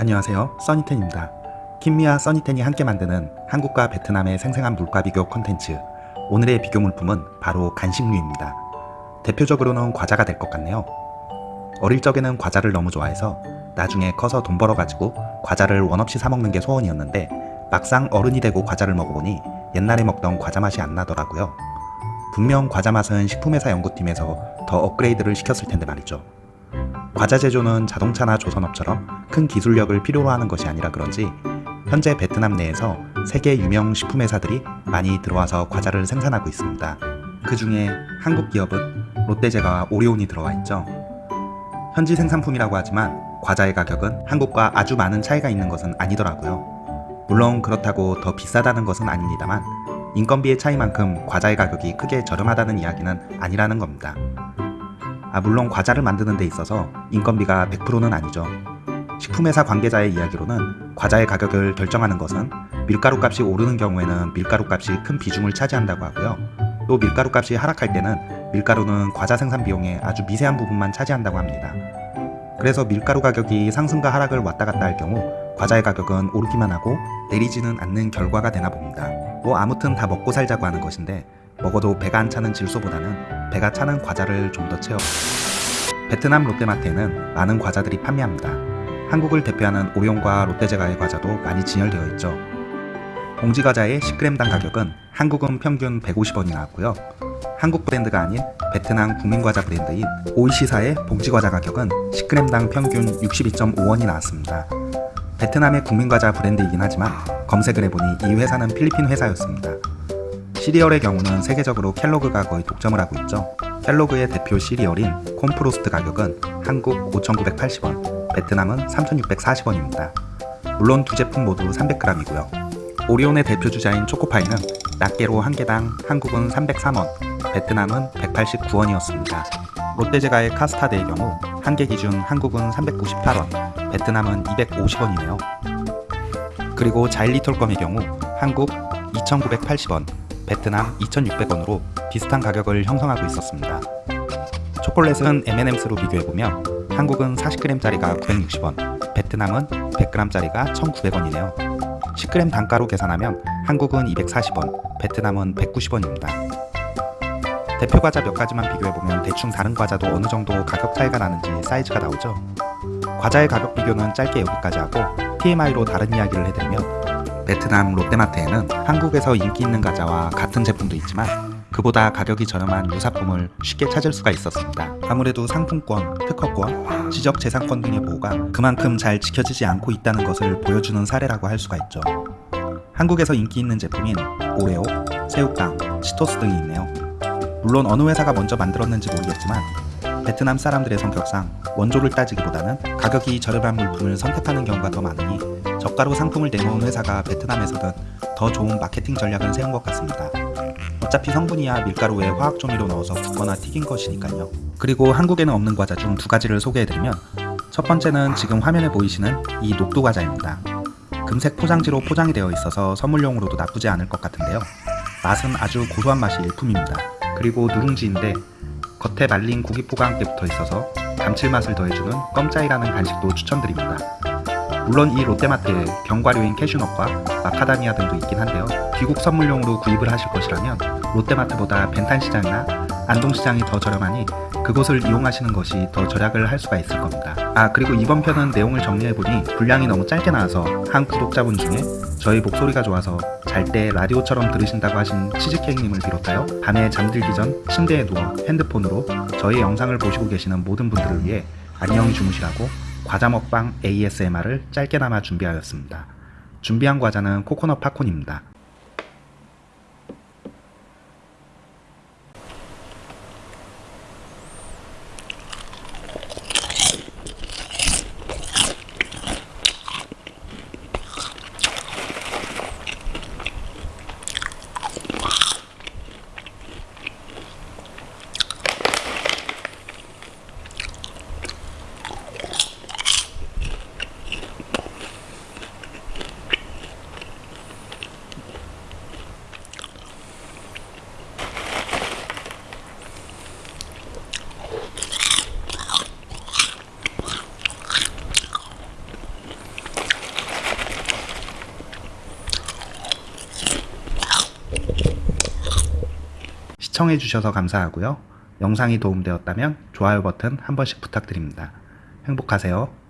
안녕하세요. 써니텐입니다. 킴미와 써니텐이 함께 만드는 한국과 베트남의 생생한 물가 비교 컨텐츠. 오늘의 비교 물품은 바로 간식류입니다. 대표적으로는 과자가 될 것 같네요. 어릴 적에는 과자를 너무 좋아해서 나중에 커서 돈 벌어가지고 과자를 원없이 사먹는 게 소원이었는데 막상 어른이 되고 과자를 먹어보니 옛날에 먹던 과자 맛이 안 나더라고요. 분명 과자 맛은 식품회사 연구팀에서 더 업그레이드를 시켰을 텐데 말이죠 과자 제조는 자동차나 조선업처럼 큰 기술력을 필요로 하는 것이 아니라 그런지 현재 베트남 내에서 세계 유명 식품 회사들이 많이 들어와서 과자를 생산하고 있습니다. 그 중에 한국 기업은 롯데제과와 오리온이 들어와 있죠. 현지 생산품이라고 하지만 과자의 가격은 한국과 아주 많은 차이가 있는 것은 아니더라고요. 물론 그렇다고 더 비싸다는 것은 아닙니다만 인건비의 차이만큼 과자의 가격이 크게 저렴하다는 이야기는 아니라는 겁니다. 아 물론 과자를 만드는 데 있어서 인건비가 100%는 아니죠. 식품회사 관계자의 이야기로는 과자의 가격을 결정하는 것은 밀가루 값이 오르는 경우에는 밀가루 값이 큰 비중을 차지한다고 하고요. 또 밀가루 값이 하락할 때는 밀가루는 과자 생산 비용의 아주 미세한 부분만 차지한다고 합니다. 그래서 밀가루 가격이 상승과 하락을 왔다 갔다 할 경우 과자의 가격은 오르기만 하고 내리지는 않는 결과가 되나 봅니다. 뭐 아무튼 다 먹고 살자고 하는 것인데 먹어도 배가 안 차는 질소보다는 배가 차는 과자를 좀 더 채워 베트남 롯데마트에는 많은 과자들이 판매합니다. 한국을 대표하는 오용과 롯데제과의 과자도 많이 진열되어 있죠. 봉지과자의 10g당 가격은 한국은 평균 150원이 나왔고요. 한국 브랜드가 아닌 베트남 국민과자 브랜드인 오이시사의 봉지과자 가격은 10g당 평균 62.5원이 나왔습니다. 베트남의 국민과자 브랜드이긴 하지만 검색을 해보니 이 회사는 필리핀 회사였습니다. 시리얼의 경우는 세계적으로 켈로그가 거의 독점을 하고 있죠. 켈로그의 대표 시리얼인 콤프로스트 가격은 한국 5,980원, 베트남은 3,640원입니다. 물론 두 제품 모두 300g이고요. 오리온의 대표 주자인 초코파이는 낱개로 한 개당 한국은 303원, 베트남은 189원이었습니다. 롯데제과의 카스타드의 경우 한 개 기준 한국은 398원, 베트남은 250원이네요. 그리고 자일리톨껌의 경우 한국 2,980원, 베트남 2,600원으로 비슷한 가격을 형성하고 있었습니다. 초콜릿은 M&Ms로 비교해보면 한국은 40g짜리가 960원, 베트남은 100g짜리가 1,900원이네요. 10g 단가로 계산하면 한국은 240원, 베트남은 190원입니다. 대표 과자 몇 가지만 비교해보면 대충 다른 과자도 어느 정도 가격 차이가 나는지 사이즈가 나오죠. 과자의 가격 비교는 짧게 여기까지 하고 TMI로 다른 이야기를 해드리면 베트남 롯데마트에는 한국에서 인기 있는 과자와 같은 제품도 있지만 그보다 가격이 저렴한 유사품을 쉽게 찾을 수가 있었습니다. 아무래도 상품권, 특허권, 지적재산권 등의 보호가 그만큼 잘 지켜지지 않고 있다는 것을 보여주는 사례라고 할 수가 있죠. 한국에서 인기 있는 제품인 오레오, 새우깡, 치토스 등이 있네요. 물론 어느 회사가 먼저 만들었는지 모르겠지만 베트남 사람들의 성격상 원조를 따지기보다는 가격이 저렴한 물품을 선택하는 경우가 더 많으니 저가로 상품을 내놓은 회사가 베트남에서는 더 좋은 마케팅 전략을 세운 것 같습니다. 어차피 성분이야 밀가루에 화학 조미료 넣어서 굽거나 튀긴 것이니까요. 그리고 한국에는 없는 과자 중 두 가지를 소개해드리면 첫 번째는 지금 화면에 보이시는 이 녹두 과자입니다. 금색 포장지로 포장이 되어 있어서 선물용으로도 나쁘지 않을 것 같은데요. 맛은 아주 고소한 맛이 일품입니다. 그리고 누룽지인데 겉에 말린 고기 포가 함께 붙어 있어서 감칠맛을 더해주는 껌짜이라는 간식도 추천드립니다. 물론 이 롯데마트에 견과류인 캐슈넛과 마카다미아 등도 있긴 한데요. 귀국 선물용으로 구입을 하실 것이라면 롯데마트보다 벤탄시장이나 안동시장이 더 저렴하니 그곳을 이용하시는 것이 더 절약을 할 수가 있을 겁니다. 아 그리고 이번 편은 내용을 정리해보니 분량이 너무 짧게 나와서 한 구독자분 중에 저희 목소리가 좋아서 잘 때 라디오처럼 들으신다고 하신 치즈케이크님을 비롯하여 밤에 잠들기 전 침대에 누워 핸드폰으로 저희 영상을 보시고 계시는 모든 분들을 위해 안녕히 주무시라고 과자 먹방 ASMR을 짧게나마 준비하였습니다. 준비한 과자는 코코넛 팝콘입니다. 시청해 주셔서 감사하고요. 영상이 도움되었다면 좋아요 버튼 한 번씩 부탁드립니다. 행복하세요.